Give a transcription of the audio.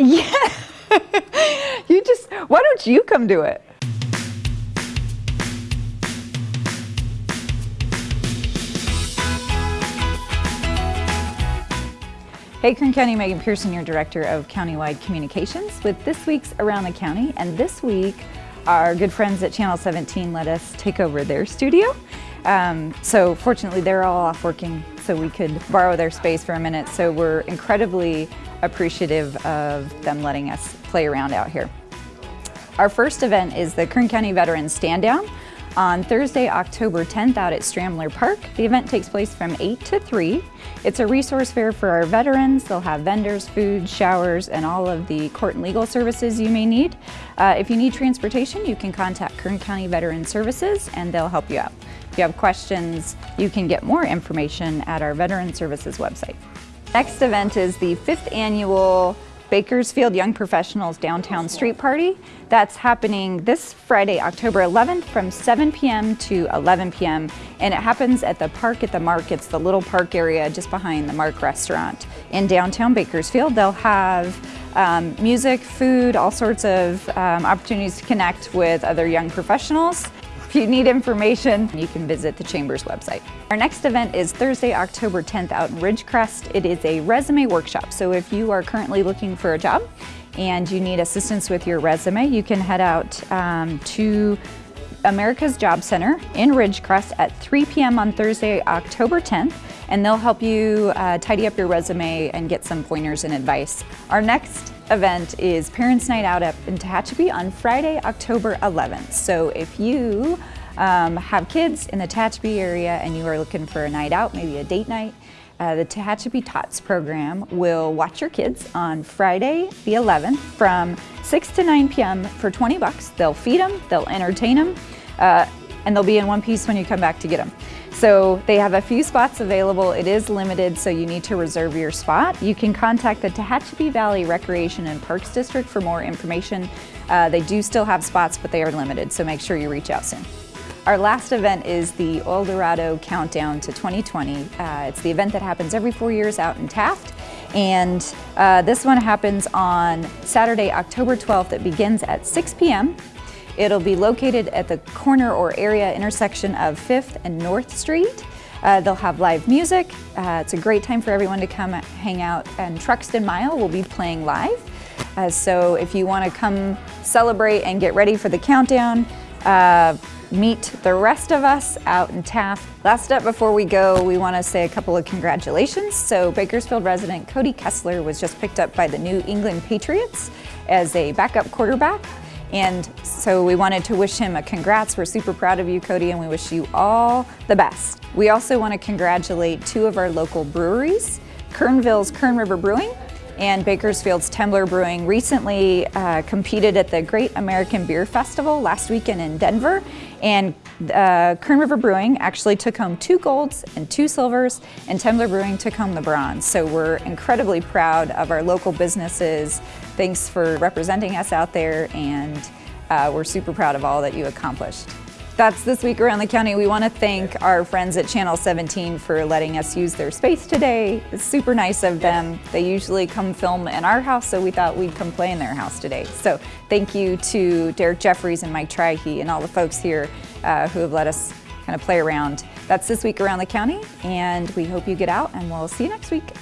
Yeah. you just, why don't you come do it? Hey, Kern County, Megan Pearson, your Director of Countywide Communications with this week's Around the County. And this week, our good friends at Channel 17 let us take over their studio. Um, so fortunately, they're all off working, so we could borrow their space for a minute. So we're incredibly appreciative of them letting us play around out here. Our first event is the Kern County Veterans Stand Down on Thursday, October 10th out at Stramler Park. The event takes place from 8 to 3. It's a resource fair for our veterans. They'll have vendors, food, showers, and all of the court and legal services you may need. Uh, if you need transportation, you can contact Kern County Veteran Services and they'll help you out. If you have questions, you can get more information at our Veteran Services website. Next event is the fifth annual Bakersfield Young Professionals Downtown Street Party. That's happening this Friday, October 11th from 7 p.m. to 11 p.m. and it happens at the park at the Mark. It's the little park area just behind the Mark restaurant in downtown Bakersfield. They'll have um, music, food, all sorts of um, opportunities to connect with other young professionals. If you need information, you can visit the Chamber's website. Our next event is Thursday, October 10th out in Ridgecrest. It is a resume workshop. So if you are currently looking for a job and you need assistance with your resume, you can head out um, to America's Job Center in Ridgecrest at 3 p.m. on Thursday, October 10th, and they'll help you uh, tidy up your resume and get some pointers and advice. Our next event is Parents Night Out up in Tehachapi on Friday, October 11th. So if you um, have kids in the Tehachapi area and you are looking for a night out, maybe a date night, uh, the Tehachapi Tots program will watch your kids on Friday the 11th from 6 to 9 p.m. for 20 bucks. They'll feed them, they'll entertain them, uh, and they'll be in one piece when you come back to get them. So they have a few spots available. It is limited, so you need to reserve your spot. You can contact the Tehachapi Valley Recreation and Parks District for more information. Uh, they do still have spots, but they are limited, so make sure you reach out soon. Our last event is the Oildorado Countdown to 2020. Uh, it's the event that happens every four years out in Taft. And uh, this one happens on Saturday, October 12th. It begins at 6 p.m. It'll be located at the corner or area intersection of 5th and North Street. Uh, they'll have live music. Uh, it's a great time for everyone to come hang out and Truxton Mile will be playing live. Uh, so if you want to come celebrate and get ready for the countdown, uh, meet the rest of us out in Taft. Last up before we go, we want to say a couple of congratulations. So Bakersfield resident Cody Kessler was just picked up by the New England Patriots as a backup quarterback. And so we wanted to wish him a congrats. We're super proud of you, Cody, and we wish you all the best. We also want to congratulate two of our local breweries, Kernville's Kern River Brewing and Bakersfield's Temblor Brewing recently uh, competed at the Great American Beer Festival last weekend in Denver and uh, Kern River Brewing actually took home two golds and two silvers and Temblor Brewing took home the bronze. So we're incredibly proud of our local businesses. Thanks for representing us out there and uh, we're super proud of all that you accomplished. That's this week around the county. We want to thank our friends at Channel 17 for letting us use their space today. It's super nice of them. They usually come film in our house, so we thought we'd come play in their house today. So thank you to Derek Jeffries and Mike Trihe and all the folks here uh, who have let us kind of play around. That's this week around the county, and we hope you get out, and we'll see you next week.